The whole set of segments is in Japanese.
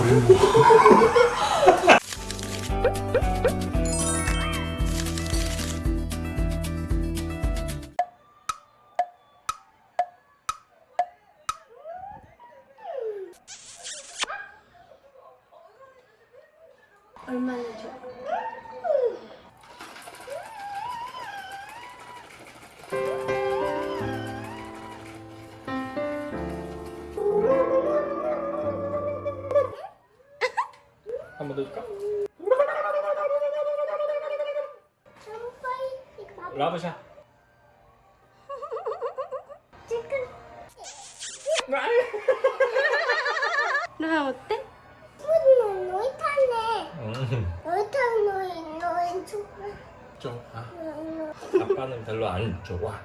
これも。 너는 너는 좋아. 좋아. 아빠는 별로 안 좋아.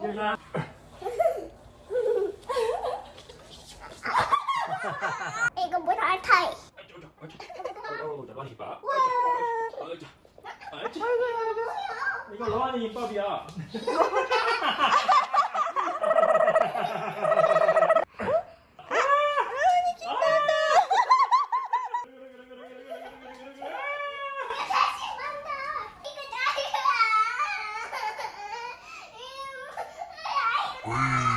Yeah. 이거 뭐 알타이? 이거 로한이 입법이야. 나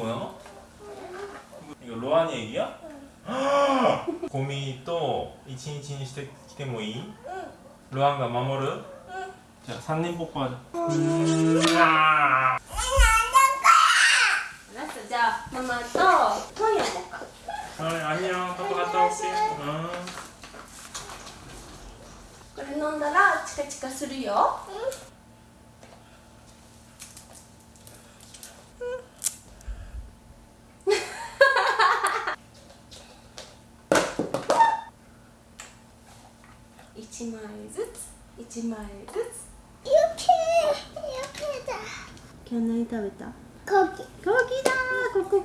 뭐야? 이거 로한 얘기야? 곰이 또一日にしてきてもいい? 로한が守る? 자, 산림 뽀뽀하자. 음, 아. 알았어 자 마마 또 토이 먹을까? 어, 안녕.パパ 갔다 올게. 어. これ飲んだらチカチカするよ一 1枚ずつ。よけよけだ。今日何食べた？コキコキだ。ここ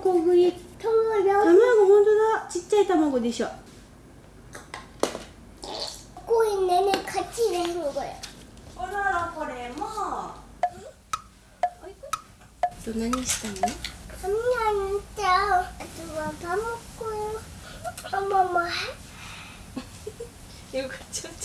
卵。卵本当だ。ちっちゃい卵でしょ。これね。ね勝ちこれおららこれも。と何したの？髪を塗っあとはママ。よかった。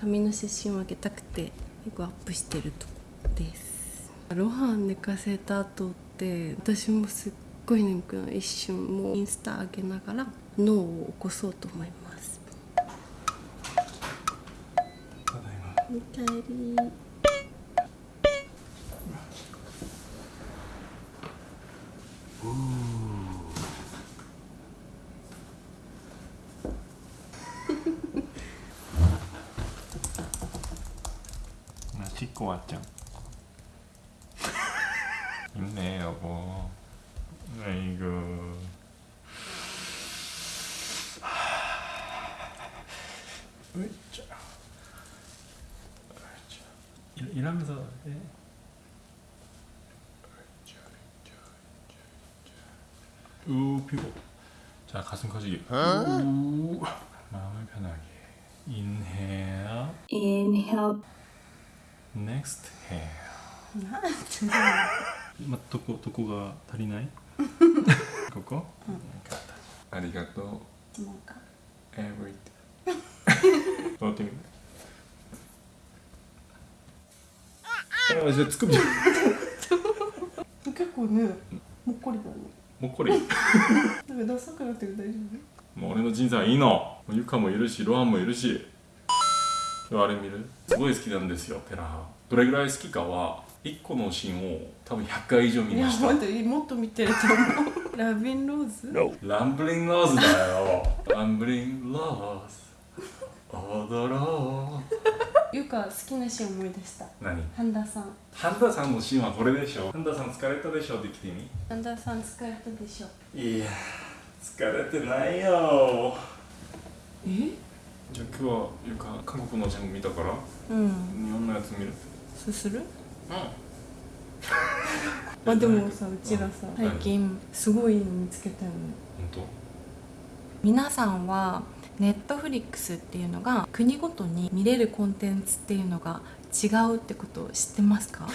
髪の写真をあげたくて結構アップしてるとこです。ロハン寝かせた後って私もすっごい眠くなる。一瞬もうインスタ上げながら脳を起こそうと思います。ただいま。おかえり나 씻고 왔죠. 힘내 여보. 아이고. 으쌰. 으쌰. 일, 일하면서 해. 우 피고. 자 가슴 커지기. 우 마음을 편하게. 인헤어. Inhale Next hair. ま、どこどこが足りない？ここ、ありがとう。か everything 触ってみる。あじゃあつくみ。じゃん結構ねもっこりだね。もっこり。なんかダサくなってる大丈もう俺の人生はいいの。ゆかもいるしロハンもいるしあれ見る。すごい好きなんですよテラハ。どれぐらい好きかは1個のシーンを多分100回以上見ました。待ってもっと見てると思う。ラビンローズ？ランブリングローズだよ。ランブリングローズ。踊ろう。ゆか好きなシーン思い出した？何？半田さん。ハンダさんのシーンはこれでしょ。ハンダさん疲れたでしょって来てみ？半田さん疲れたでしょ。いや疲れてないよ。え？じゃあ今日はゆか韓国のジャン見たからうん。日本のやつ見る？すする？うま あでもさうちらさ最近すごいの見つけたよね。ん本皆さんはネットフリックスっていうのが国ごとに見れるコンテンツっていうのが違うってことを知ってますか？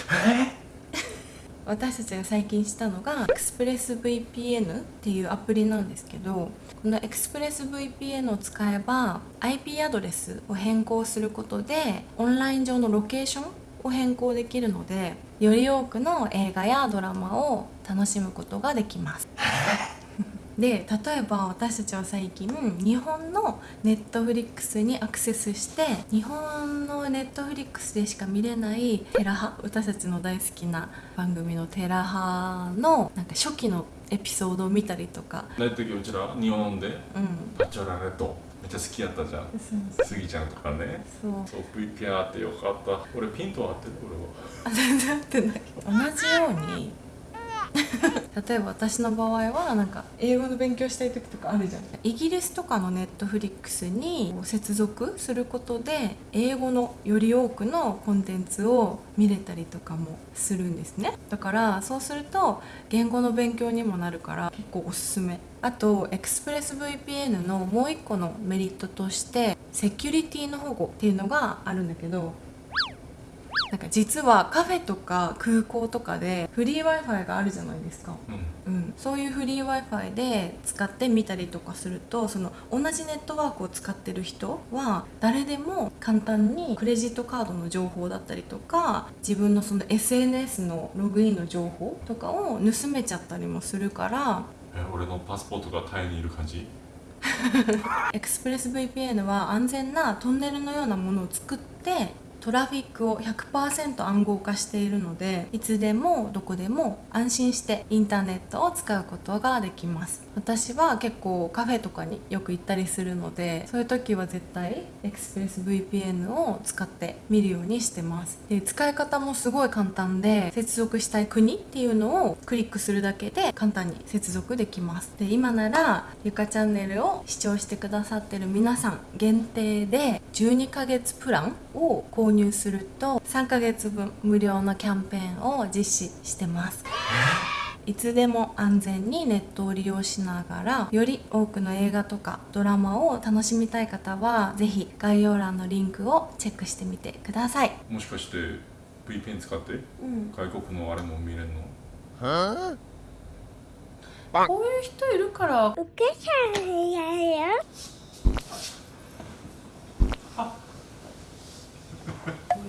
私たちが最近したのが ExpressVPN っていうアプリなんですけどこの ExpressVPN を使えば IP アドレスを変更することでオンライン上のロケーションを変更できるのでより多くの映画やドラマを楽しむことができます。で例えば私たちは最近日本のネットフリックスにアクセスして日本のネットフリックスでしか見れないテラハ私たちの大好きな番組のテラハのなんか初期のエピソードを見たりとか。当大時うちら日本でうん。バチョラレットめっちゃ好きやったじゃん。そうスギちゃんとかね。そう。そう VPR ってよかった。俺ピント合ってる俺は。あ全然合ってない。同じように 例えば私の場合はなんか英語の勉強したい時とかあるじゃん。イギリスとかのネットフリックスに接続することで英語のより多くのコンテンツを見れたりとかもするんですね。だからそうすると言語の勉強にもなるから結構おすすめ。あと ExpressVPN のもう一個のメリットとしてセキュリティの保護っていうのがあるんだけどなんか実はカフェとか空港とかでフリー w i f i があるじゃないですか、うん。うん、そういうフリー w i f i で使ってみたりとかするとその同じネットワークを使ってる人は誰でも簡単にクレジットカードの情報だったりとか自分のその SNS のログインの情報とかを盗めちゃったりもするからえ俺のパスポートがタイにいる感じ？ExpressVPN は安全なトンネルのようなものを作ってトラフィックを100%暗号化しているのでいつでもどこでも安心してインターネットを使うことができます。私は結構カフェとかによく行ったりするのでそういう時は絶対 ExpressVPN を使って見るようにしてます。で使い方もすごい簡単で接続したい国っていうのをクリックするだけで簡単に接続できます。で今ならゆかチャンネルを視聴してくださってる皆さん限定で12ヶ月プランを購入すると3ヶ月分無料のキャンペーンを実施してます。いつでも安全にネットを利用しながらより多くの映画とかドラマを楽しみたい方はぜひ概要欄のリンクをチェックしてみてください、もしかして VPN 使って？うん、外国のあれも見れるの？こういう人いるから。お母さんやよ。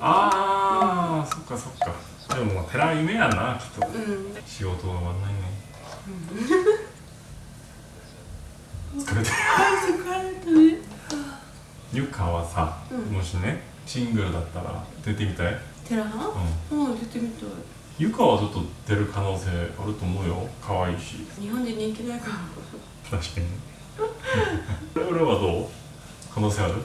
ああそっかそっかでももう寺夢やなきっと。うん。仕事が終わんないね。疲れてる。疲れたね。ゆかはさ、うん。もしねシングルだったら出てみたい、テラハうん、うん出てみたい。ゆかはちょっと出る可能性あると思うよ。可愛いし。日本で人気ないから確かに。俺はどう？可能性あるうん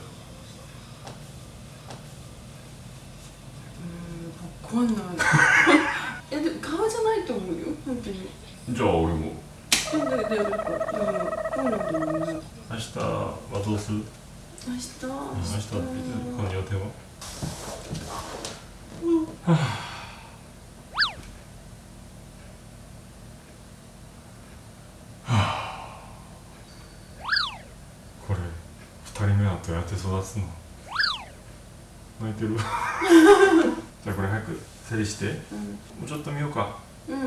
分かんない。えでも顔じゃないと思うよ。本当に。じゃあ俺も。明日はどうする？明日？明うん明日はこの予定はこれ二人目はどうやって育つの。泣いてる じゃあこれ早く整理して。もうちょっと見ようか。うん。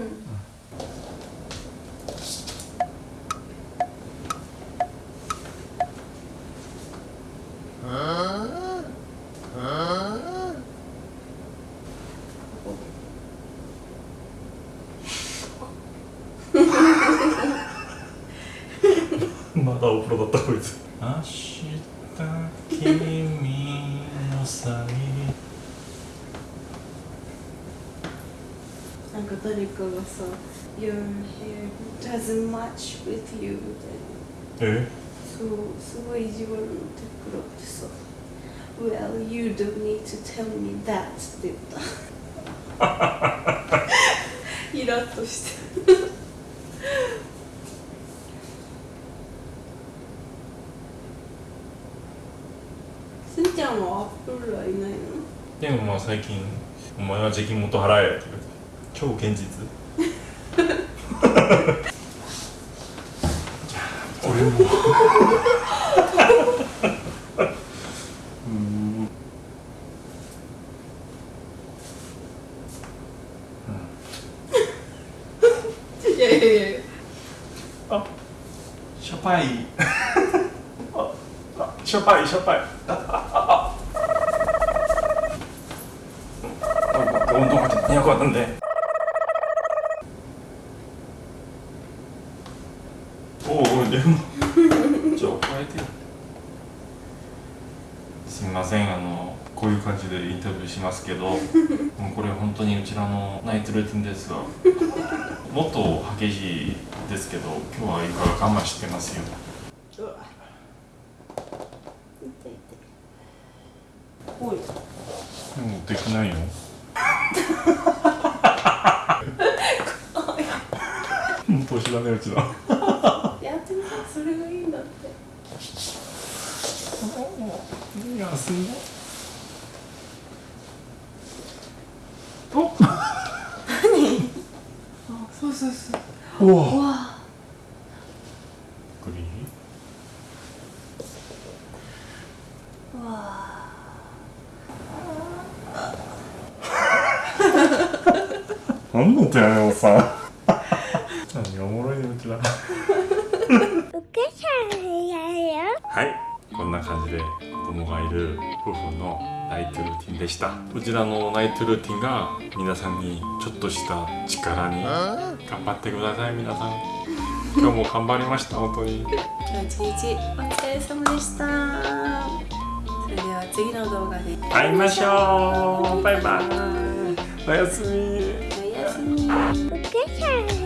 まだお風呂だったこいつ明日君のさなんか誰かがさ「Your hair doesn't match with you」みたいな。え？そうすごい意地悪なテクラってさ「Well, you don't need to tell me that」って言った。イラッとして。すんちゃんはアップルはいないの？でもまあ最近「お前は税金元払え」って言われて超現実？俺もう。ん。いやいやいやあ。シャパイ。ああシャパイシャパイ。ああああ。どんどん待って200なんでおおおいでもじゃあ加えてよすみませんあのこういう感じでインタビューしますけどもうこれ本当にうちらのナイトルーティンですがもっと激しいですけど今日は床が我慢してますよ。おい。でもできないよ。年だねうちらやってみたそれがいいんだって。いやすごいおあそうそうそうおおうわグリナイトルーティンでした。こちらのナイトルーティンが皆さんにちょっとした力に頑張ってください皆さん。今日も頑張りました本当に。今日一日お疲れ様でした。それでは次の動画で。会いましょう。バイバイ。おやすみ。おやすみ